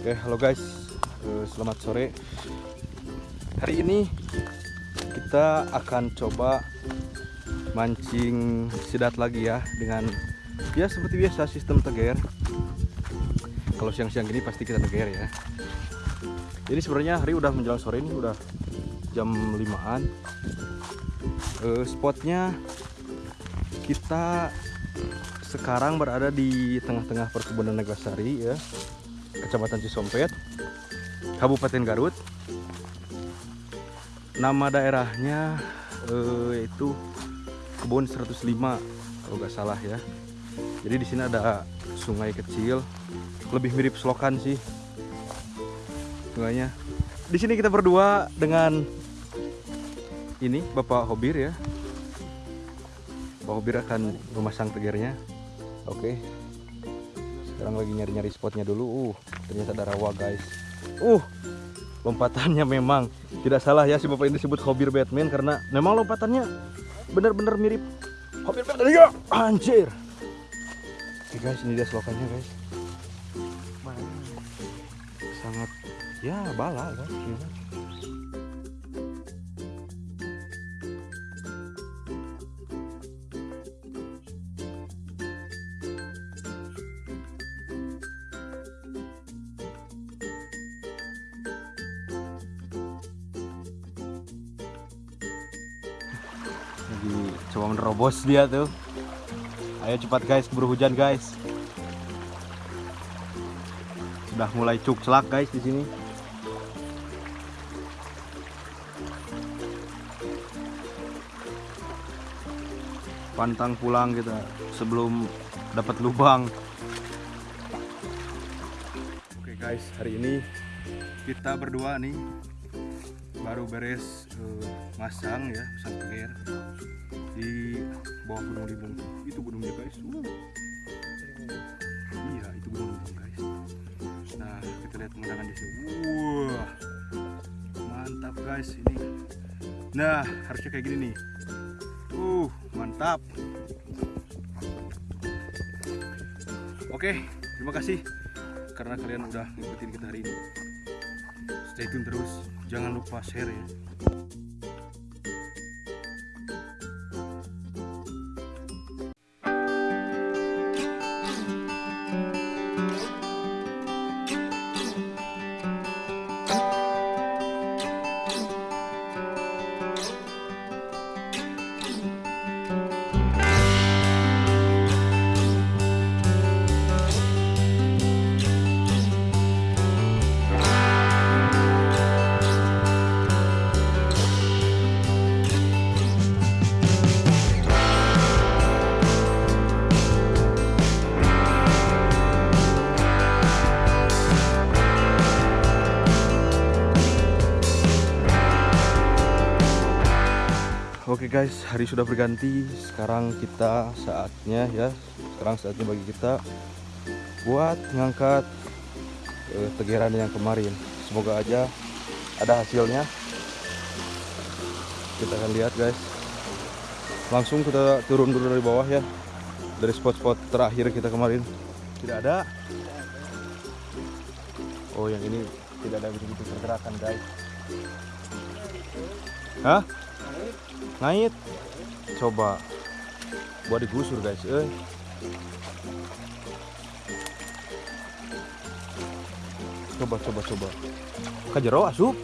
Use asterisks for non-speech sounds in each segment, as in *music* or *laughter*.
Oke, halo guys. Eh, Selamat sore. Hari ini kita akan coba mancing sidat lagi ya dengan ya seperti biasa sistem teger. Kalau siang-siang gini pasti kita teger ya. Jadi sebenarnya hari udah menjelang sore ini udah jam 5-an. Eh, spotnya kita sekarang berada di tengah-tengah perkebunan Neglasari ya. Kecamatan Cisompet, Kabupaten Garut. Nama daerahnya eh, itu Kebun 105 kalau nggak salah ya. Jadi di sini ada sungai kecil, lebih mirip selokan sih sungainya. Di sini kita berdua dengan ini Bapak Hobir ya. Bapak Hobir akan memasang tegernya. Oke. Sekarang lagi nyari-nyari spotnya dulu. Uh, ternyata ada rawa guys. Uh, lompatannya memang tidak salah ya si bapak ini disebut Hobir Batman karena memang lompatannya benar-benar mirip Hobir Batman ya. Anjir. Oke guys, ini dia selokannya guys. Sangat ya bala guys. Coba menerobos dia tuh. Ayo cepat guys keburu hujan guys. Sudah mulai cuk celak guys di sini. Pantang pulang kita sebelum dapat lubang. Oke guys hari ini kita berdua nih baru beres eh, masang ya pelir di bawah gunung limbung itu gunungnya guys. Uh. iya itu gunung limbung guys. Nah kita lihat pemandangan di sini wah mantap guys ini. Nah harusnya kayak gini nih. Uh mantap. Oke terima kasih karena kalian udah ngikutin kita hari ini. Stay tune terus. Jangan lupa share ya Guys, hari sudah berganti. Sekarang kita saatnya ya. Sekarang saatnya bagi kita buat ngangkat eh, tegeran yang kemarin. Semoga aja ada hasilnya. Kita akan lihat guys. Langsung kita turun dulu dari bawah ya. Dari spot-spot terakhir kita kemarin. Tidak ada. Oh, yang ini tidak ada begitu pergerakan guys. Hah? Ngait coba. Buat digusur guys. Eh. Coba coba coba. Kajero asup.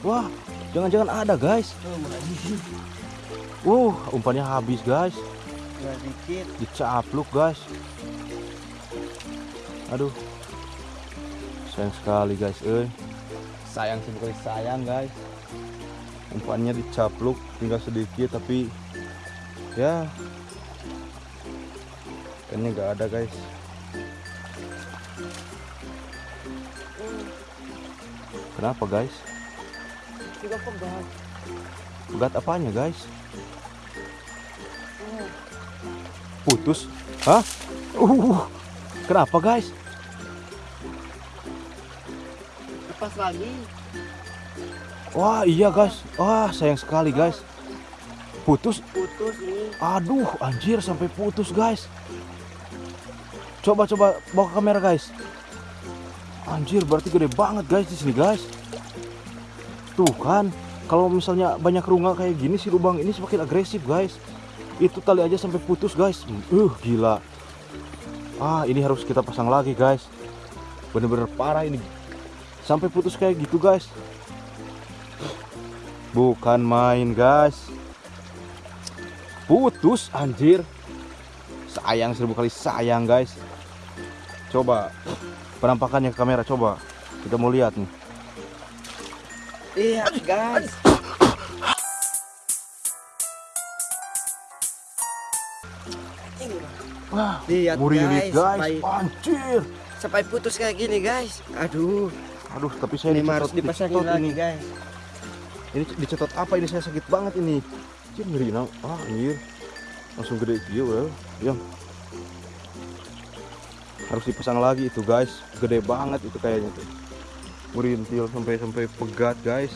Wah jangan-jangan ada guys. Uh umpannya habis guys. Dikit. Dicapluk guys. Aduh. Sayang sekali guys eh. Sayang sekali sayang guys umpannya dicapluk tinggal sedikit tapi ya ikannya nggak ada guys. Kenapa guys? Juga pegat pegat apanya guys? Putus? Hah? Uh kenapa guys? Lepas lagi wah iya guys wah sayang sekali guys putus putus ini aduh anjir sampai putus guys coba coba bawa kamera guys Anjir, berarti gede banget guys di sini guys. Tuh kan, kalau misalnya banyak runga kayak gini si lubang ini semakin agresif guys. Itu tali aja sampai putus guys. Uh, gila. Ah, ini harus kita pasang lagi guys. Bener-bener parah ini. Sampai putus kayak gitu guys. Bukan main guys. Putus anjir. Sayang seribu kali sayang guys. Coba penampakannya ke kamera coba. Kita mau lihat nih. Iya guys. Wah, Lihat, guys, guys. baik. Anjir. Sampai putus kayak gini guys. Aduh. Aduh, tapi saya Ini harus dipasangin lagi ini. guys. Ini dicetot apa ini saya sakit banget ini. Anjir ngeri nang. Ah, anjir. Langsung gede gitu ya. Yang harus dipasang lagi itu guys. Gede banget itu kayaknya tuh. Merintil sampai sampai pegat guys.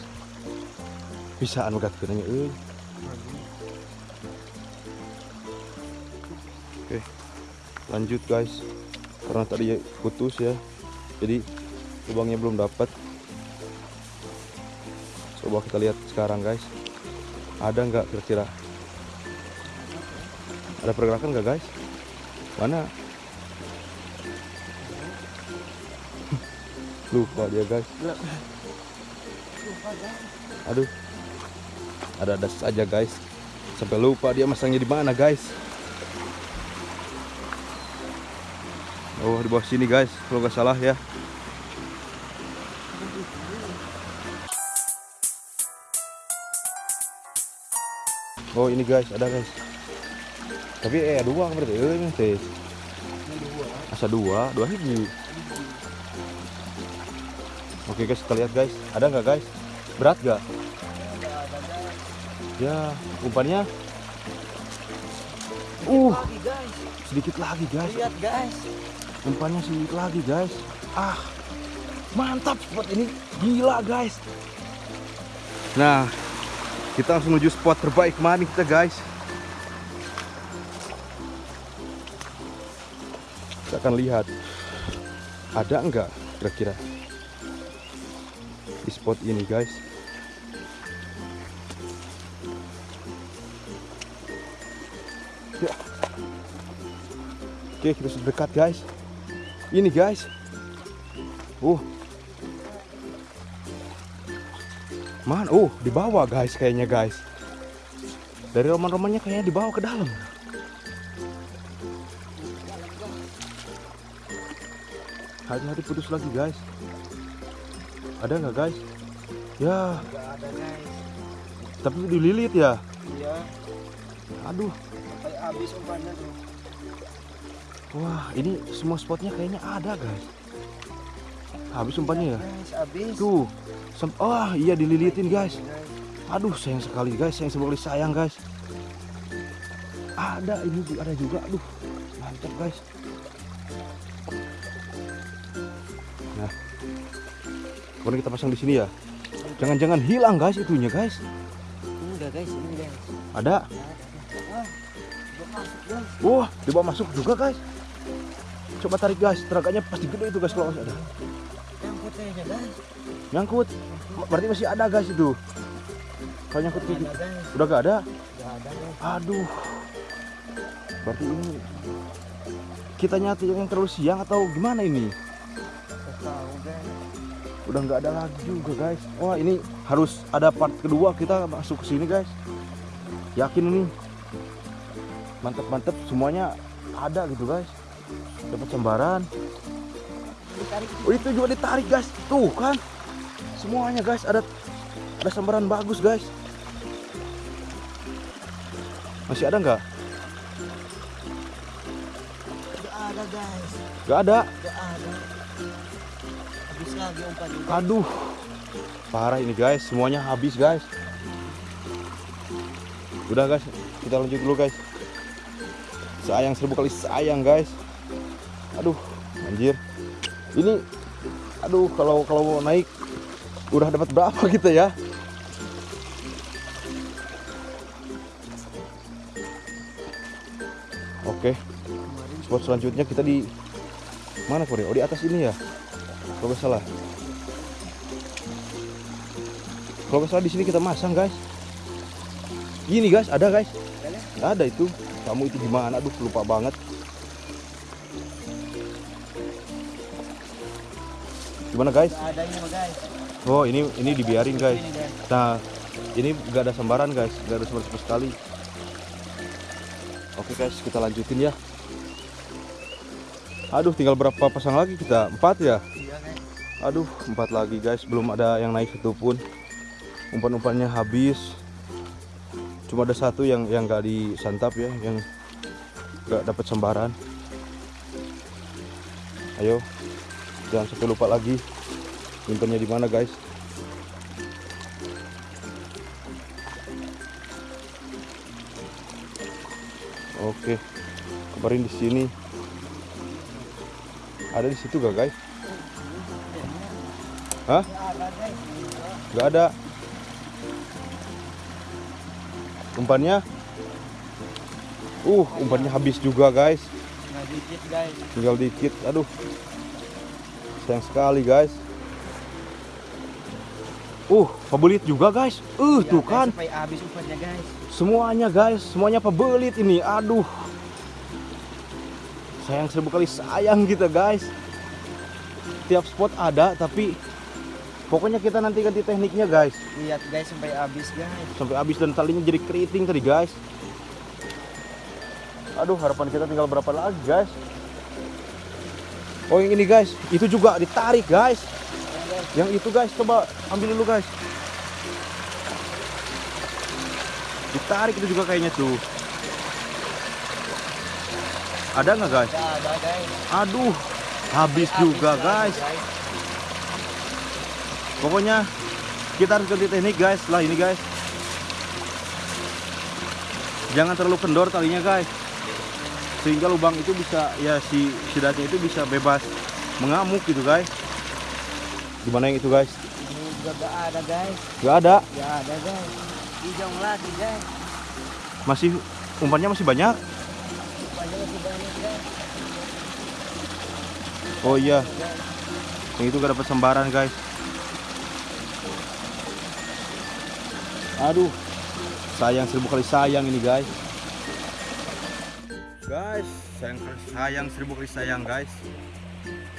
Bisaan pegat kenanya eh. Oke. Lanjut guys. Karena tadi putus ya. Jadi lubangnya belum dapat. Coba kita lihat sekarang guys. Ada nggak kira-kira? Ada pergerakan nggak guys? Mana? *laughs* Lupa dia guys. Aduh. Ada-ada saja guys. Sampai lupa dia masangnya di mana guys. Oh di bawah sini guys. Kalau nggak salah ya. Oh ini guys, ada guys. Tapi eh dua berarti eh ini teh. Asa dua, dua hiji. Oke guys, kita lihat guys. Ada nggak guys? Berat gak? Ya, umpannya. Uh, sedikit lagi guys. Lihat guys. Umpannya sedikit lagi guys. Ah, mantap spot ini. Gila guys. Nah, kita langsung menuju spot terbaik kemarin kita guys. Kita akan lihat ada enggak kira-kira di spot ini guys. Ya. Oke, kita sudah dekat guys. Ini guys. Uh. Man, oh, di bawah guys kayaknya guys. Dari roman-romannya kayaknya dibawa ke dalam. Hati-hati putus lagi guys. Ada nggak guys? Ya, Gak ada guys. tapi dililit ya. Iya. Aduh, Sampai habis umpannya tuh. wah ini semua spotnya kayaknya ada guys. Habis umpannya ya. Habis. Tuh, sem- wah iya dililitin guys. Aduh sayang sekali guys, sayang sekali sayang guys. Ada ini ada juga, aduh mantap guys. Nah, kemudian kita pasang di sini ya. Jangan-jangan hilang guys itunya guys. Enggak guys, ini guys. Ada, Wah, dibawa masuk juga guys. Coba tarik guys, teraganya pasti gede itu guys kalau masih ada. Nyangkut, berarti masih ada guys itu. Kalau nyangkut gitu, udah gak ada. Gak. Aduh. Berarti ini kita nyati yang terlalu siang atau gimana ini? Gak. Udah nggak ada lagi juga guys. Wah ini harus ada part kedua kita masuk ke sini guys. Yakin ini mantep-mantep semuanya ada gitu guys. Dapat sambaran. Ditarik. Oh itu juga ditarik guys. Tuh kan. Semuanya guys ada ada sambaran bagus guys. Masih ada nggak? Gak ada guys. Nggak ada. Gak ada. Habis lagi umpannya. guys. Aduh, parah ini guys, semuanya habis guys. Udah guys, kita lanjut dulu guys. Sayang seribu kali sayang guys. Aduh, anjir. Ini, aduh kalau kalau mau naik, udah dapat berapa kita ya? Oke, spot selanjutnya kita di mana Korea? Oh di atas ini ya? Kalau nggak salah. Kalau nggak salah di sini kita masang guys. Gini guys, ada guys. Ada itu. Kamu itu gimana? Aduh, lupa banget. Gimana guys? Nggak ada ini mah guys. Oh, ini ini dibiarin guys. Nah, ini nggak ada sambaran guys, nggak ada sambaran sama sekali. Oke guys, kita lanjutin ya. Aduh, tinggal berapa pasang lagi kita? Empat ya? Iya guys. Aduh, empat lagi guys, belum ada yang naik satu pun. Umpan-umpannya habis. Cuma ada satu yang yang nggak disantap ya, yang nggak dapat sambaran. Ayo, jangan sampai lupa lagi. Nyimpennya di mana guys? Oke, kabarin di sini. Ada di situ gak guys? Hah? Nggak ada guys. Gak ada. Umpannya? Uh, umpannya habis juga guys. Nggak dikit guys. Tinggal dikit. Aduh. Sayang sekali guys. Uh, pabelit juga guys. Uh, Ya, tuh guys, kan. Habis umpannya guys. Semuanya guys, semuanya pabelit ini. Aduh. Sayang seribu kali sayang kita guys. Tiap spot ada tapi pokoknya kita nanti ganti tekniknya guys. Lihat guys sampai habis guys. Sampai habis dan talinya jadi keriting tadi guys. Aduh, harapan kita tinggal berapa lagi guys? Oh yang ini guys, itu juga ditarik guys. Yang itu guys, coba ambil dulu guys. Ditarik itu juga kayaknya tuh. Ada nggak guys? Ada guys. Aduh, habis Habis juga lagi, guys. Pokoknya kita harus ganti teknik guys setelah ini guys. Jangan terlalu kendor talinya guys. Sehingga lubang itu bisa ya si sidatnya itu bisa bebas mengamuk gitu guys. Gimana yang itu guys? Ini juga nggak ada guys. Gak ada. Nggak ada guys. Hijau lagi guys. Masih umpannya masih banyak. Banyak masih banyak guys. Oh iya, yang itu gak dapat sembaran guys. Aduh, sayang seribu kali sayang ini guys. Guys, sayang sayang seribu kali sayang guys.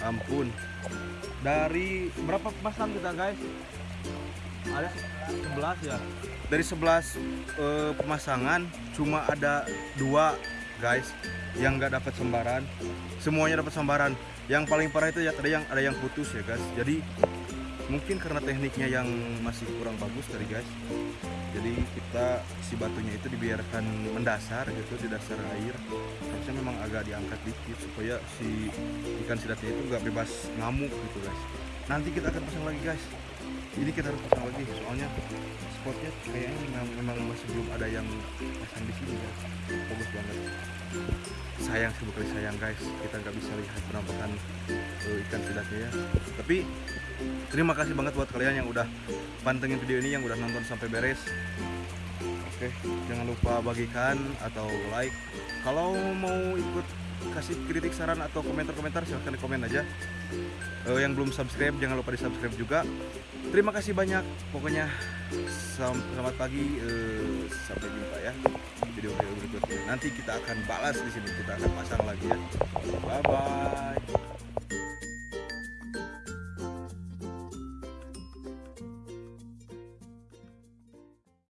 Ampun. Dari berapa pasang kita guys? Ada 11 ya. Dari 11 eh, pemasangan cuma ada dua guys yang nggak dapat sembaran. Semuanya dapat sembaran. Yang paling parah itu ya ada yang ada yang putus ya guys. Jadi mungkin karena tekniknya yang masih kurang bagus tadi guys. Jadi kita si batunya itu dibiarkan mendasar gitu di dasar air. Harusnya memang agak diangkat dikit supaya si ikan sidatnya itu nggak bebas ngamuk gitu guys. Nanti kita akan pasang lagi guys. Ini kita harus pasang lagi soalnya spotnya kayaknya memang, memang masih belum ada yang pasang di sini ya. Bagus banget. Sayang sih kali sayang guys, kita nggak bisa lihat penampakan eh, ikan sidatnya ya. Tapi terima kasih banget buat kalian yang udah pantengin video ini, yang udah nonton sampai beres. Oke, jangan lupa bagikan atau like. Kalau mau ikut kasih kritik saran atau komentar-komentar silahkan di komen aja. Eh, yang belum subscribe jangan lupa di subscribe juga. Terima kasih banyak. Pokoknya selamat pagi. eh, sampai jumpa ya di video-video berikutnya. Nanti kita akan balas di sini. Kita akan pasang lagi ya. Bye bye.